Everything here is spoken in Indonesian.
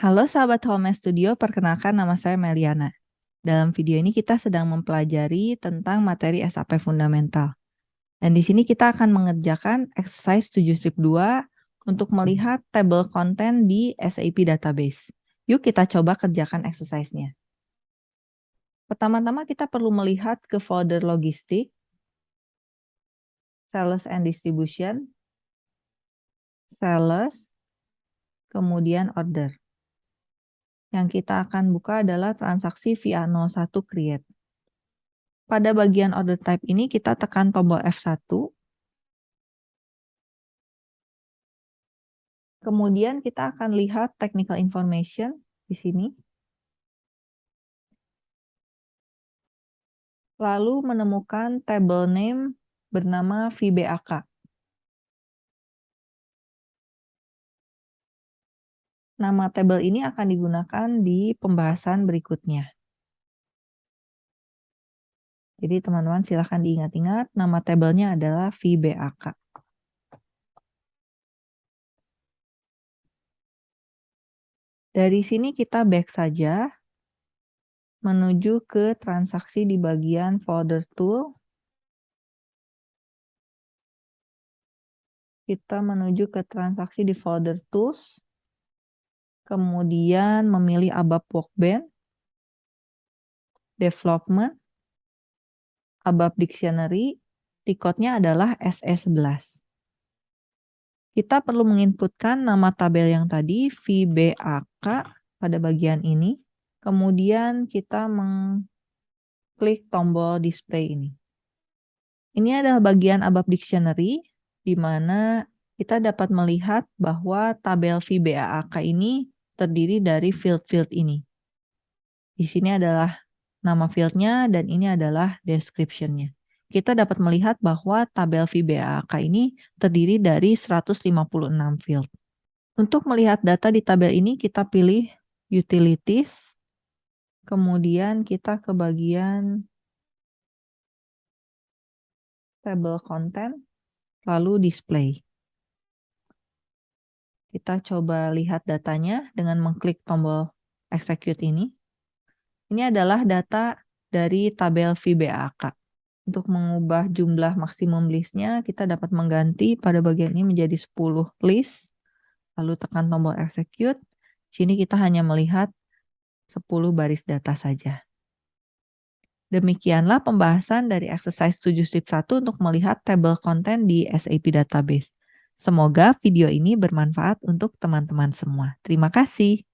Halo sahabat Home Studio, perkenalkan nama saya Meliana. Dalam video ini kita sedang mempelajari tentang materi SAP Fundamental. Dan di sini kita akan mengerjakan exercise 7 strip 2 untuk melihat table content di SAP database. Yuk kita coba kerjakan exercise-nya. Pertama-tama kita perlu melihat ke folder logistik, sales and distribution, sales, kemudian order. Yang kita akan buka adalah transaksi via 01 create. Pada bagian order type ini kita tekan tombol F1. Kemudian kita akan lihat technical information di sini. Lalu menemukan table name bernama VBAK. Nama tabel ini akan digunakan di pembahasan berikutnya. Jadi teman-teman silahkan diingat-ingat nama tabelnya adalah VBAK. Dari sini kita back saja menuju ke transaksi di bagian folder tool. Kita menuju ke transaksi di folder tools. Kemudian memilih ABAP Workbench. Development ABAP Dictionary, tiketnya adalah SE11. Kita perlu menginputkan nama tabel yang tadi, VBAK, pada bagian ini. Kemudian kita mengklik tombol display ini. Ini adalah bagian ABAP Dictionary, di mana kita dapat melihat bahwa tabel VBAK ini terdiri dari field-field ini. Di sini adalah nama fieldnya, dan ini adalah description-nya. Kita dapat melihat bahwa tabel VBAK ini terdiri dari 156 field. Untuk melihat data di tabel ini, kita pilih Utilities, kemudian kita ke bagian Table Content, lalu Display. Kita coba lihat datanya dengan mengklik tombol Execute ini. Ini adalah data dari tabel VBAK. Untuk mengubah jumlah maksimum listnya, kita dapat mengganti pada bagian ini menjadi 10 list. Lalu tekan tombol execute. Sini kita hanya melihat 10 baris data saja. Demikianlah pembahasan dari exercise 7 strip 1 untuk melihat table content di SAP Database. Semoga video ini bermanfaat untuk teman-teman semua. Terima kasih.